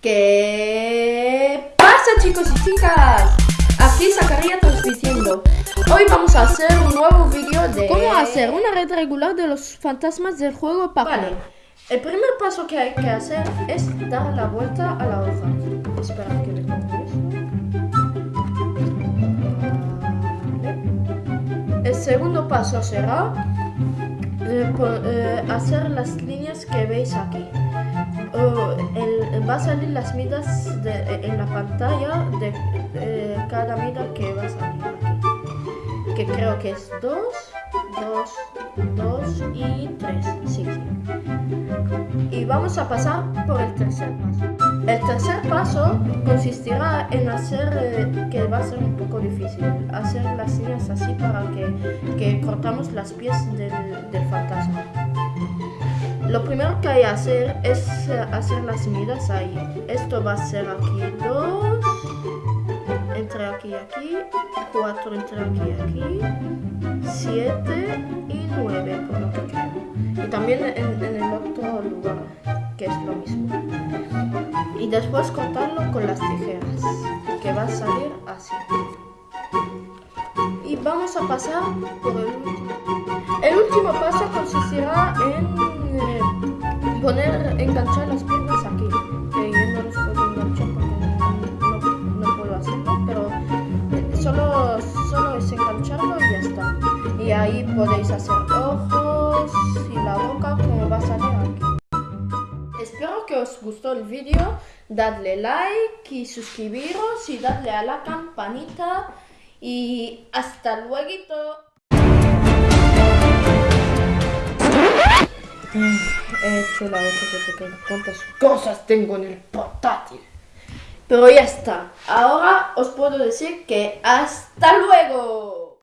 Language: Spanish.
¿Qué pasa chicos y chicas? Aquí Zacarías transmitiendo. Hoy vamos a hacer un nuevo vídeo de... ¿Cómo hacer una red regular de los fantasmas del juego Pac-Man? Vale. El primer paso que hay que hacer es dar la vuelta a la hoja. Espera que. Vale. El segundo paso será eh, eh, hacer las líneas que veis aquí. Va a salir las medidas de- en la pantalla de cada medida que va a salir aquí. Que creo que es 2, 2, 2 y 3. Sí, sí. Y vamos a pasar por el tercer paso. El tercer paso consistirá en hacer, eh, que va a ser un poco difícil, hacer las líneas así para que, que cortamos las pies del fantasma. Lo primero que hay que hacer es eh, hacer las medidas ahí. Esto va a ser aquí 2, entre aquí y aquí, 4 entre aquí y aquí, 7 y 9 por lo que creo. Y también en, el otro lugar, que es lo mismo. Y después cortarlo con las tijeras, que va a salir así. Y vamos a pasar por el último. El último paso consistirá poner, enganchar las piernas aquí. Que yo no los puedo enganchar porque no, puedo hacerlo, pero eh, solo, solo es engancharlo y ya está. Y ahí podéis hacer ojos y la boca como va a salir aquí. Espero que os gustó el vídeo, dadle like y suscribiros y dadle a la campanita y hasta luego. He hecho la otra que se queda. ¿Cuántas cosas tengo en el portátil? Pero ya está. Ahora os puedo decir que hasta luego.